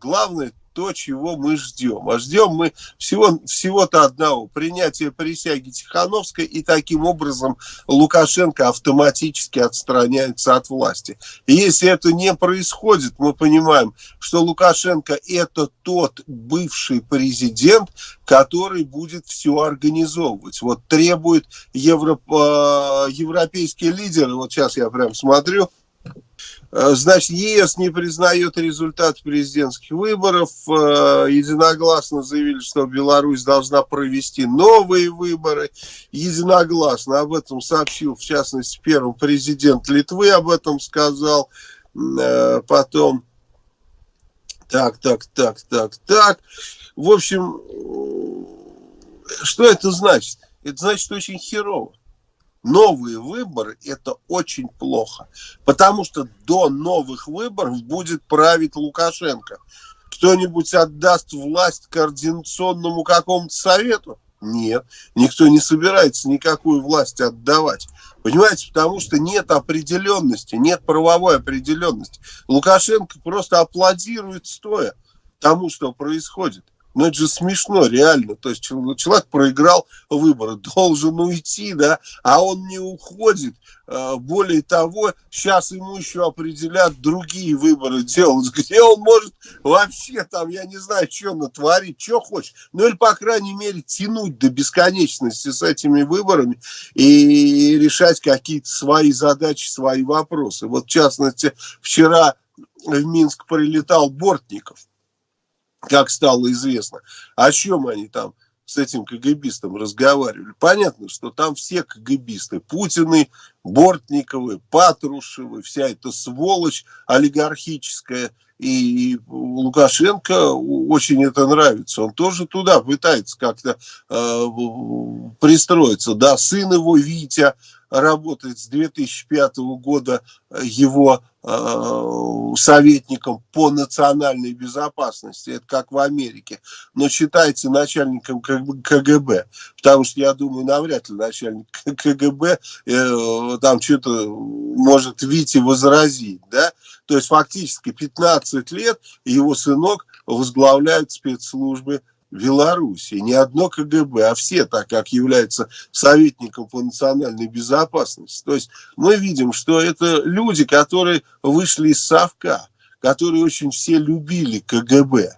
Главное то, чего мы ждем. А ждем мы всего, всего-то одного. Принятия присяги Тихановской, и таким образом Лукашенко автоматически отстраняется от власти. И если это не происходит, мы понимаем, что Лукашенко это тот бывший президент, который будет все организовывать. Вот требует евро, э, европейские лидеры, вот сейчас я прям смотрю, значит, ЕС не признает результат президентских выборов. Э, единогласно заявили, что Беларусь должна провести новые выборы. Единогласно об этом сообщил, в частности, первый президент Литвы об этом сказал. Э, потом, так, так, так, так, так. В общем, что это значит? Это значит очень херово новые выборы – это очень плохо. Потому что до новых выборов будет править Лукашенко. Кто-нибудь отдаст власть координационному какому-то совету? Нет, никто не собирается никакую власть отдавать. Понимаете, потому что нет определенности, нет правовой определенности. Лукашенко просто аплодирует стоя тому, что происходит. Ну, это же смешно, реально. То есть человек проиграл выборы, должен уйти, да, а он не уходит. А, более того, сейчас ему еще определят другие выборы делать, где он может вообще там, я не знаю, что натворить, что хочет. Ну, или, по крайней мере, тянуть до бесконечности с этими выборами и решать какие-то свои задачи, свои вопросы. Вот, в частности, вчера в Минск прилетал Бортников как стало известно. О чем они там с этим КГБистом разговаривали? Понятно, что там все КГБисты, Путины, Бортниковы, Патрушевы, вся эта сволочь олигархическая, и Лукашенко очень это нравится. Он тоже туда пытается как-то э, пристроиться. Да, сын его, Витя, работает с 2005 года его э, советником по национальной безопасности, это как в Америке, но считается начальником КГБ, потому что, я думаю, навряд ли начальник КГБ э, там что-то может Вите возразить, да, то есть фактически 15 лет его сынок возглавляет спецслужбы Беларуси. Не одно КГБ, а все, так как являются советником по национальной безопасности. То есть мы видим, что это люди, которые вышли из Совка, которые очень все любили КГБ.